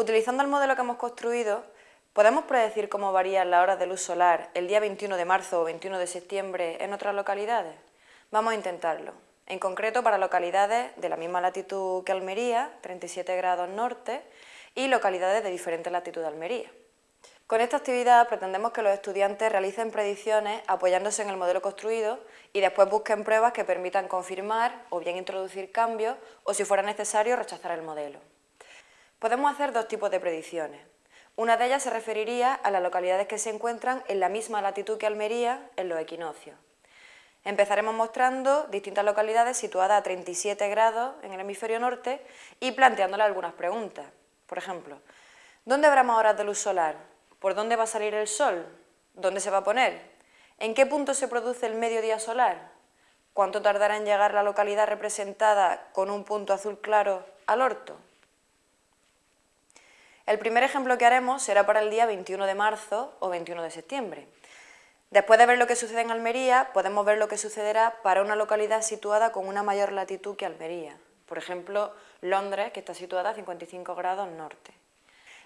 Utilizando el modelo que hemos construido, ¿podemos predecir cómo varían las horas de luz solar el día 21 de marzo o 21 de septiembre en otras localidades? Vamos a intentarlo. En concreto para localidades de la misma latitud que Almería, 37 grados norte, y localidades de diferente latitud de Almería. Con esta actividad pretendemos que los estudiantes realicen predicciones apoyándose en el modelo construido y después busquen pruebas que permitan confirmar o bien introducir cambios o si fuera necesario rechazar el modelo. Podemos hacer dos tipos de predicciones. Una de ellas se referiría a las localidades que se encuentran en la misma latitud que Almería en los equinoccios. Empezaremos mostrando distintas localidades situadas a 37 grados en el hemisferio norte y planteándoles algunas preguntas. Por ejemplo, ¿dónde habrá más horas de luz solar? ¿Por dónde va a salir el sol? ¿Dónde se va a poner? ¿En qué punto se produce el mediodía solar? ¿Cuánto tardará en llegar la localidad representada con un punto azul claro al orto? El primer ejemplo que haremos será para el día 21 de marzo o 21 de septiembre. Después de ver lo que sucede en Almería, podemos ver lo que sucederá para una localidad situada con una mayor latitud que Almería. Por ejemplo, Londres, que está situada a 55 grados norte.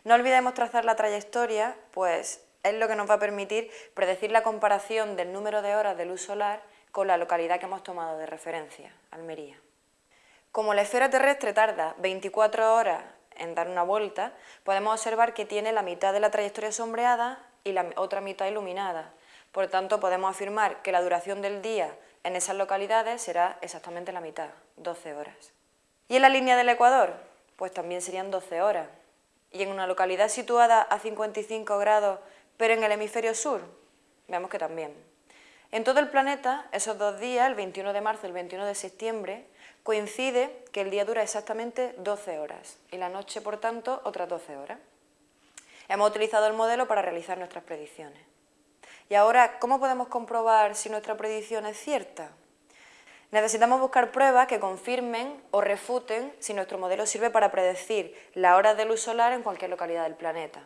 No olvidemos trazar la trayectoria, pues es lo que nos va a permitir predecir la comparación del número de horas de luz solar con la localidad que hemos tomado de referencia, Almería. Como la esfera terrestre tarda 24 horas en dar una vuelta, podemos observar que tiene la mitad de la trayectoria sombreada y la otra mitad iluminada. Por tanto, podemos afirmar que la duración del día en esas localidades será exactamente la mitad, 12 horas. ¿Y en la línea del Ecuador? Pues también serían 12 horas y en una localidad situada a 55 grados, pero en el hemisferio sur, veamos que también. En todo el planeta, esos dos días, el 21 de marzo y el 21 de septiembre, coincide que el día dura exactamente 12 horas y la noche, por tanto, otras 12 horas. Hemos utilizado el modelo para realizar nuestras predicciones. Y ahora, ¿cómo podemos comprobar si nuestra predicción es cierta? Necesitamos buscar pruebas que confirmen o refuten si nuestro modelo sirve para predecir la hora de luz solar en cualquier localidad del planeta.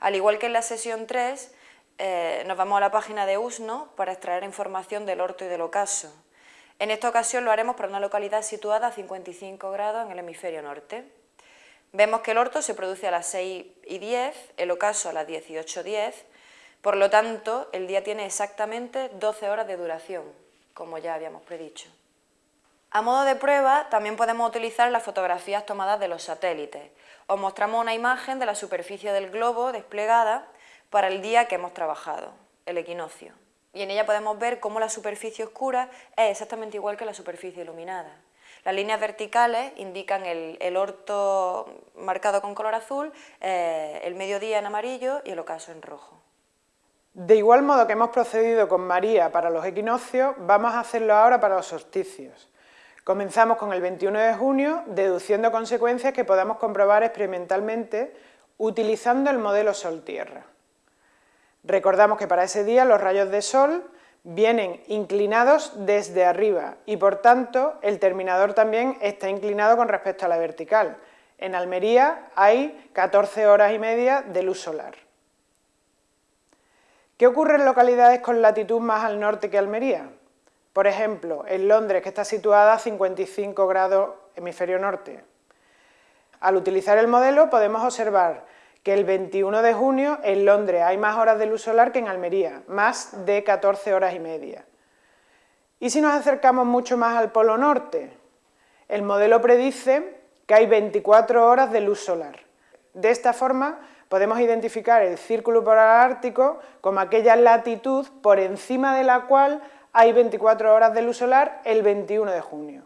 Al igual que en la sesión 3, eh, nos vamos a la página de USNO para extraer información del orto y del ocaso. En esta ocasión lo haremos para una localidad situada a 55 grados en el hemisferio norte. Vemos que el orto se produce a las 6 y 10, el ocaso a las 18.10, por lo tanto el día tiene exactamente 12 horas de duración, como ya habíamos predicho. A modo de prueba, también podemos utilizar las fotografías tomadas de los satélites. Os mostramos una imagen de la superficie del globo desplegada para el día que hemos trabajado, el equinoccio. Y en ella podemos ver cómo la superficie oscura es exactamente igual que la superficie iluminada. Las líneas verticales indican el, orto marcado con color azul, eh, el mediodía en amarillo y el ocaso en rojo. De igual modo que hemos procedido con María para los equinoccios, vamos a hacerlo ahora para los solsticios. Comenzamos con el 21 de junio, deduciendo consecuencias que podamos comprobar experimentalmente utilizando el modelo Sol-Tierra. Recordamos que para ese día los rayos de Sol vienen inclinados desde arriba y por tanto el terminador también está inclinado con respecto a la vertical. En Almería hay 14 horas y media de luz solar. ¿Qué ocurre en localidades con latitud más al norte que Almería? Por ejemplo, en Londres, que está situada a 55 grados hemisferio norte. Al utilizar el modelo podemos observar que el 21 de junio en Londres hay más horas de luz solar que en Almería, más de 14 horas y media. Y si nos acercamos mucho más al polo norte, el modelo predice que hay 24 horas de luz solar. De esta forma podemos identificar el círculo polar ártico como aquella latitud por encima de la cual hay 24 horas de luz solar el 21 de junio.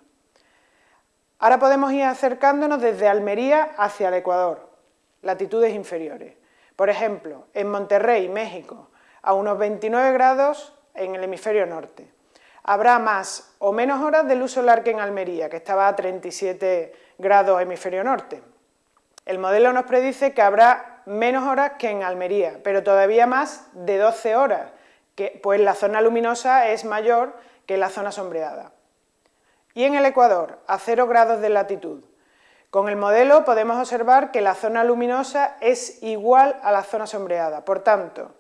Ahora podemos ir acercándonos desde Almería hacia el Ecuador, latitudes inferiores. Por ejemplo, en Monterrey, México, a unos 29 grados en el hemisferio norte. Habrá más o menos horas de luz solar que en Almería, que estaba a 37 grados hemisferio norte. El modelo nos predice que habrá menos horas que en Almería, pero todavía más de 12 horas, que, pues la zona luminosa es mayor que la zona sombreada. Y en el Ecuador, a 0 grados de latitud. Con el modelo podemos observar que la zona luminosa es igual a la zona sombreada, por tanto,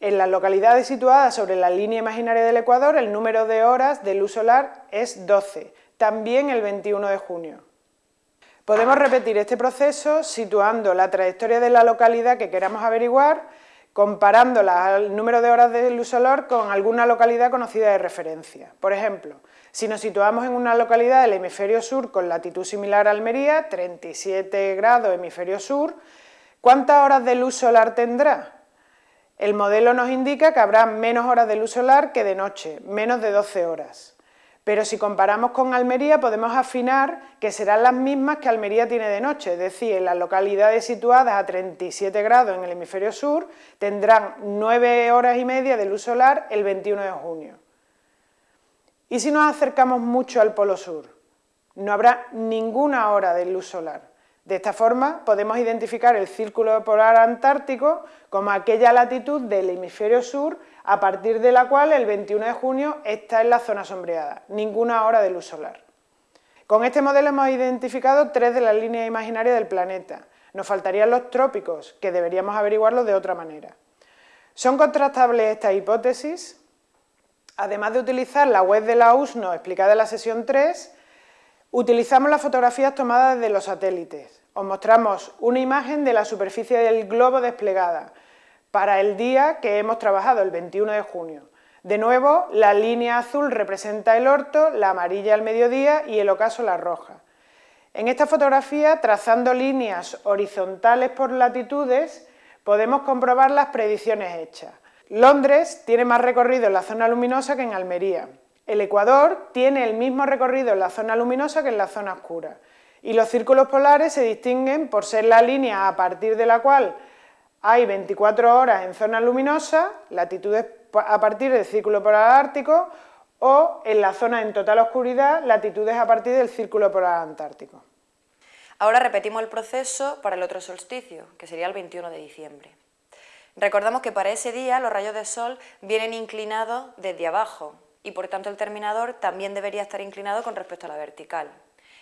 en las localidades situadas sobre la línea imaginaria del Ecuador, el número de horas de luz solar es 12, también el 21 de junio. Podemos repetir este proceso situando la trayectoria de la localidad que queramos averiguar, comparando el número de horas de luz solar con alguna localidad conocida de referencia. Por ejemplo, si nos situamos en una localidad del hemisferio sur con latitud similar a Almería, 37 grados hemisferio sur, ¿cuántas horas de luz solar tendrá? El modelo nos indica que habrá menos horas de luz solar que de noche, menos de 12 horas. Pero si comparamos con Almería podemos afinar que serán las mismas que Almería tiene de noche, es decir, en las localidades situadas a 37 grados en el hemisferio sur tendrán 9 horas y media de luz solar el 21 de junio. ¿Y si nos acercamos mucho al polo sur? No habrá ninguna hora de luz solar. De esta forma podemos identificar el círculo polar antártico como aquella latitud del hemisferio sur a partir de la cual el 21 de junio está en la zona sombreada, ninguna hora de luz solar. Con este modelo hemos identificado tres de las líneas imaginarias del planeta. Nos faltarían los trópicos, que deberíamos averiguarlo de otra manera. ¿Son contrastables estas hipótesis? Además de utilizar la web de la USNO explicada en la sesión 3, utilizamos las fotografías tomadas desde los satélites os mostramos una imagen de la superficie del globo desplegada para el día que hemos trabajado, el 21 de junio. De nuevo, la línea azul representa el orto, la amarilla el mediodía y el ocaso la roja. En esta fotografía, trazando líneas horizontales por latitudes, podemos comprobar las predicciones hechas. Londres tiene más recorrido en la zona luminosa que en Almería. El Ecuador tiene el mismo recorrido en la zona luminosa que en la zona oscura. Y los círculos polares se distinguen por ser la línea a partir de la cual hay 24 horas en zona luminosa, latitudes a partir del círculo polar ártico, o en la zona en total oscuridad, latitudes a partir del círculo polar antártico. Ahora repetimos el proceso para el otro solsticio, que sería el 21 de diciembre. Recordamos que para ese día los rayos de sol vienen inclinados desde abajo y por tanto el terminador también debería estar inclinado con respecto a la vertical.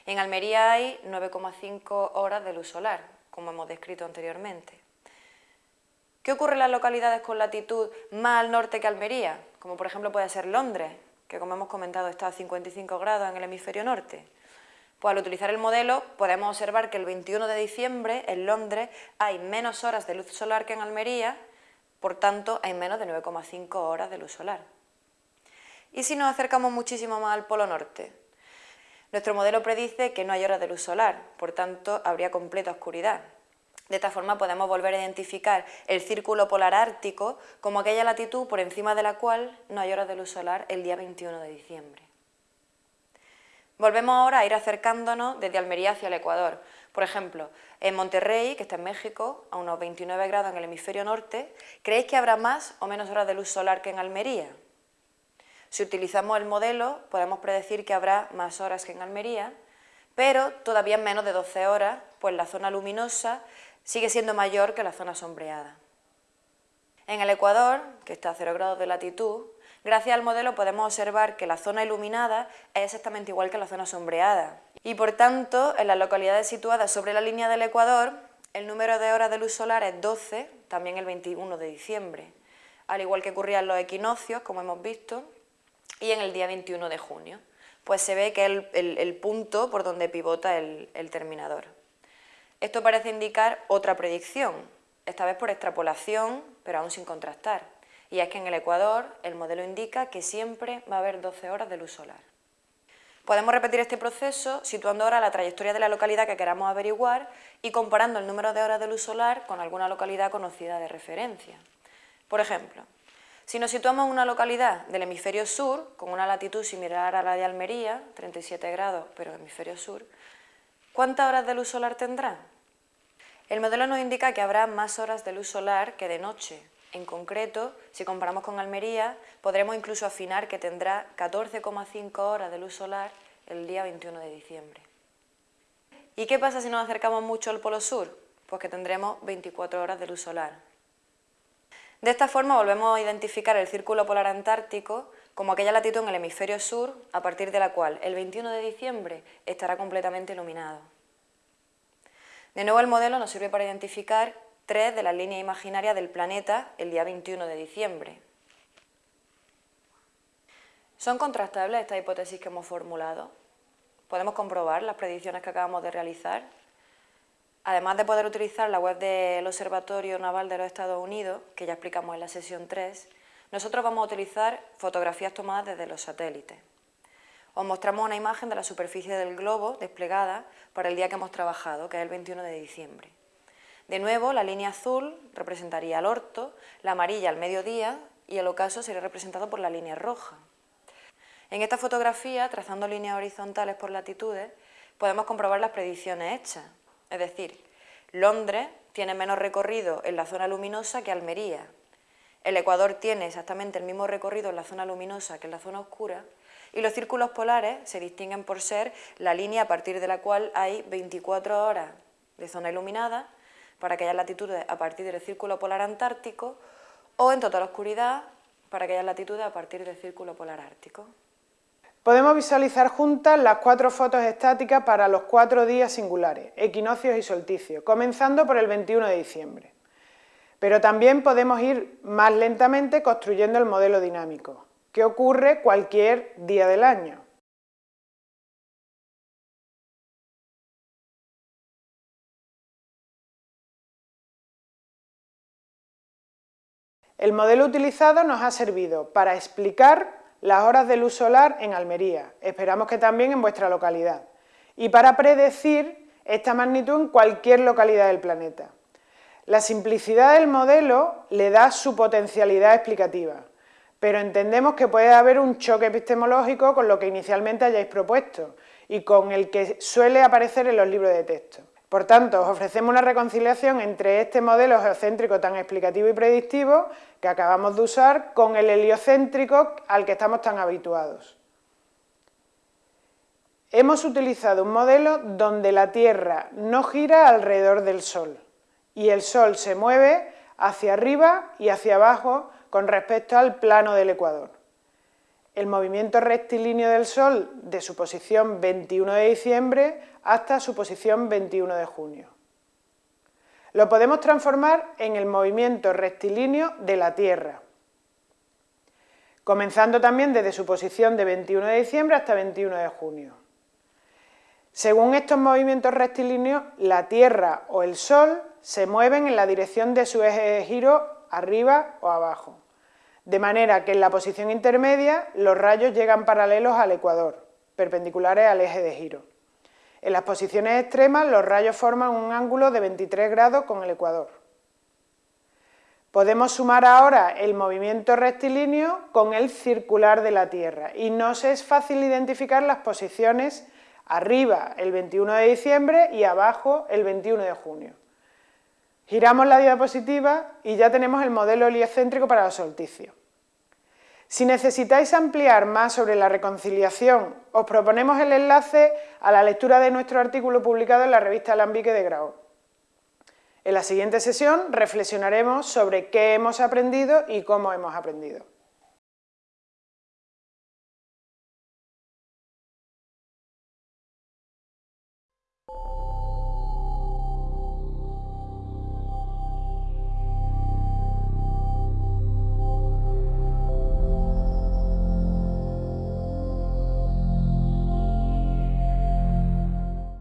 En Almería hay 9,5 horas de luz solar, como hemos descrito anteriormente. ¿Qué ocurre en las localidades con latitud más al norte que Almería? Como por ejemplo puede ser Londres, que como hemos comentado está a 55 grados en el hemisferio norte. Pues al utilizar el modelo podemos observar que el 21 de diciembre en Londres hay menos horas de luz solar que en Almería, por tanto hay menos de 9,5 horas de luz solar. ¿Y si nos acercamos muchísimo más al polo norte? Nuestro modelo predice que no hay horas de luz solar, por tanto habría completa oscuridad. De esta forma podemos volver a identificar el círculo polar ártico como aquella latitud por encima de la cual no hay horas de luz solar el día 21 de diciembre. Volvemos ahora a ir acercándonos desde Almería hacia el Ecuador. Por ejemplo, en Monterrey, que está en México, a unos 29 grados en el hemisferio norte, ¿creéis que habrá más o menos horas de luz solar que en Almería? Si utilizamos el modelo, podemos predecir que habrá más horas que en Almería, pero todavía menos de 12 horas, pues la zona luminosa sigue siendo mayor que la zona sombreada. En el Ecuador, que está a 0 grados de latitud, gracias al modelo podemos observar que la zona iluminada es exactamente igual que la zona sombreada. Y por tanto, en las localidades situadas sobre la línea del Ecuador, el número de horas de luz solar es 12, también el 21 de diciembre. Al igual que ocurría en los equinoccios, como hemos visto, y en el día 21 de junio. Pues se ve que es el, punto por donde pivota el, el terminador. Esto parece indicar otra predicción, esta vez por extrapolación, pero aún sin contrastar. Y es que en el Ecuador el modelo indica que siempre va a haber 12 horas de luz solar. Podemos repetir este proceso situando ahora la trayectoria de la localidad que queramos averiguar y comparando el número de horas de luz solar con alguna localidad conocida de referencia. Por ejemplo, si nos situamos en una localidad del hemisferio sur, con una latitud similar a la de Almería, 37 grados, pero hemisferio sur, ¿cuántas horas de luz solar tendrá? El modelo nos indica que habrá más horas de luz solar que de noche. En concreto, si comparamos con Almería, podremos incluso afinar que tendrá 14,5 horas de luz solar el día 21 de diciembre. ¿Y qué pasa si nos acercamos mucho al polo sur? Pues que tendremos 24 horas de luz solar. De esta forma volvemos a identificar el círculo polar antártico como aquella latitud en el hemisferio sur a partir de la cual el 21 de diciembre estará completamente iluminado. De nuevo el modelo nos sirve para identificar tres de las líneas imaginarias del planeta el día 21 de diciembre. ¿Son contrastables estas hipótesis que hemos formulado? ¿Podemos comprobar las predicciones que acabamos de realizar? Además de poder utilizar la web del Observatorio Naval de los Estados Unidos, que ya explicamos en la sesión 3, nosotros vamos a utilizar fotografías tomadas desde los satélites. Os mostramos una imagen de la superficie del globo desplegada para el día que hemos trabajado, que es el 21 de diciembre. De nuevo, la línea azul representaría el orto, la amarilla al mediodía y el ocaso sería representado por la línea roja. En esta fotografía, trazando líneas horizontales por latitudes, podemos comprobar las predicciones hechas. Es decir, Londres tiene menos recorrido en la zona luminosa que Almería. El Ecuador tiene exactamente el mismo recorrido en la zona luminosa que en la zona oscura y los círculos polares se distinguen por ser la línea a partir de la cual hay 24 horas de zona iluminada para aquellas latitudes a partir del círculo polar antártico o en total oscuridad para aquellas latitudes a partir del círculo polar ártico. Podemos visualizar juntas las cuatro fotos estáticas para los cuatro días singulares, equinoccios y solsticios, comenzando por el 21 de diciembre. Pero también podemos ir más lentamente construyendo el modelo dinámico, que ocurre cualquier día del año. El modelo utilizado nos ha servido para explicar las horas de luz solar en Almería, esperamos que también en vuestra localidad, y para predecir esta magnitud en cualquier localidad del planeta. La simplicidad del modelo le da su potencialidad explicativa, pero entendemos que puede haber un choque epistemológico con lo que inicialmente hayáis propuesto y con el que suele aparecer en los libros de texto. Por tanto, os ofrecemos una reconciliación entre este modelo geocéntrico tan explicativo y predictivo que acabamos de usar con el heliocéntrico al que estamos tan habituados. Hemos utilizado un modelo donde la Tierra no gira alrededor del Sol y el Sol se mueve hacia arriba y hacia abajo con respecto al plano del ecuador. El movimiento rectilíneo del Sol de su posición 21 de diciembre hasta su posición 21 de junio. Lo podemos transformar en el movimiento rectilíneo de la Tierra, comenzando también desde su posición de 21 de diciembre hasta 21 de junio. Según estos movimientos rectilíneos, la Tierra o el Sol se mueven en la dirección de su eje de giro arriba o abajo, de manera que en la posición intermedia los rayos llegan paralelos al ecuador, perpendiculares al eje de giro. En las posiciones extremas los rayos forman un ángulo de 23 grados con el ecuador. Podemos sumar ahora el movimiento rectilíneo con el circular de la Tierra y nos es fácil identificar las posiciones arriba el 21 de diciembre y abajo el 21 de junio. Giramos la diapositiva y ya tenemos el modelo heliocéntrico para los solsticios. Si necesitáis ampliar más sobre la reconciliación, os proponemos el enlace a la lectura de nuestro artículo publicado en la revista Alambique de Grau. En la siguiente sesión reflexionaremos sobre qué hemos aprendido y cómo hemos aprendido.